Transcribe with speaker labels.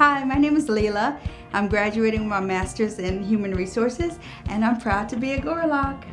Speaker 1: Hi, my name is Leila. I'm graduating with my Master's in Human Resources and I'm proud to be a Gorlok.